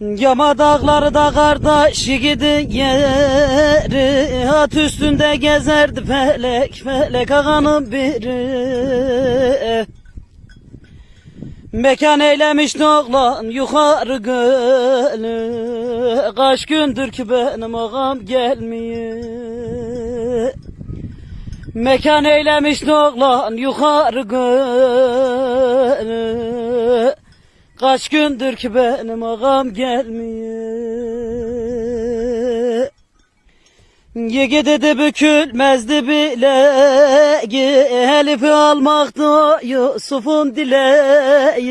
Yama dağları da kardeş gidin yeri At üstünde gezerdi felek felek ağanın biri. Mekan eylemiş oğlan yukarı gölü Kaç gündür ki benim ağam gelmiyor. Mekan eylemiş oğlan yukarı gölü Kaç gündür ki benim ağam gelmiyor. Yigidi de bükülmezdi bile. Elif'i almaktı Yusuf'un dileği.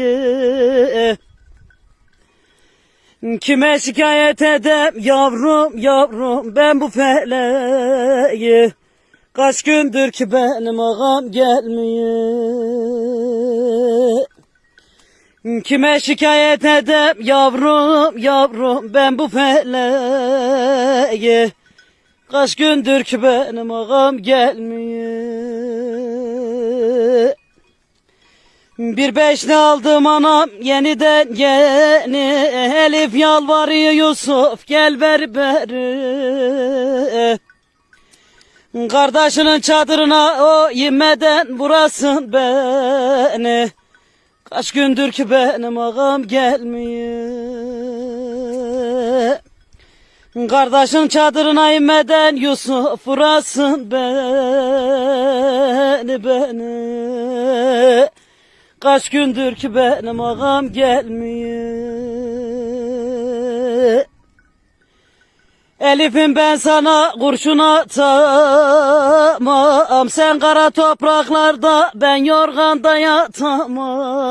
Kime şikayet edem yavrum yavrum ben bu feleği. Kaç gündür ki benim ağam gelmiyor Kime şikayet edem yavrum yavrum ben bu feleği. Kaç gündür ki benim ağam gelmiyor. Bir beşli aldım anam yeniden yeni. Elif yalvarıyor Yusuf gel ver beri Kardeşinin çadırına o yemeden burasın beni Kaç gündür ki benim ağam gelmiyor. Kardeşin çadırına inmeden Yusuf vurasın beni beni. Kaç gündür ki benim ağam gelmiyor Elif'im ben sana kurşun atamam. Sen kara topraklarda ben yorganda yatamam.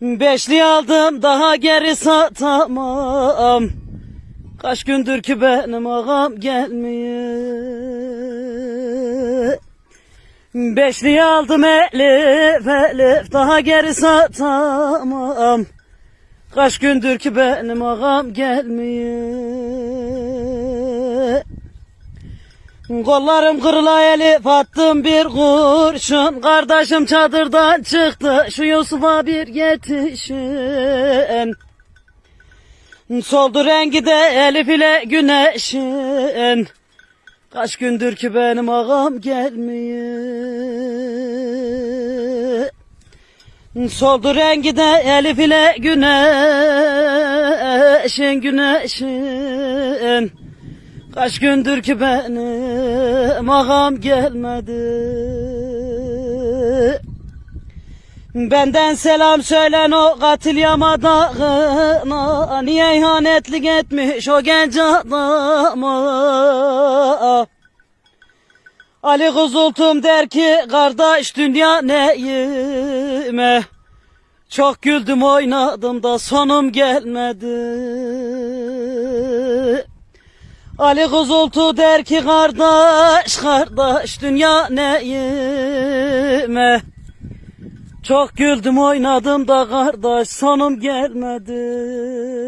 Beşli aldım daha geri satamam. Kaç gündür ki benim ağam gelmiyor. Beşli aldım elif elif daha geri satamam Kaç gündür ki benim ağam gelmiyor. Kollarım kırıla elif attım bir kurşun. Kardeşim çadırdan çıktı şu Yusuf'a bir yetişin. Soldu rengi de elif ile güneşin. Kaç gündür ki benim ağam gelmiyor Soldu rengi de elif ile güneşin güneşin. Kaç gündür ki benim ağam gelmedi. Benden selam söylen o katil yamadağına. Niye ihanetlik etmiş o genç adama Ali Kuzultum der ki kardeş dünya neyime? Çok güldüm oynadım da sonum gelmedi. Ali Kuzultu der ki kardeş kardeş dünya neyime? Çok güldüm oynadım da kardeş sonum gelmedi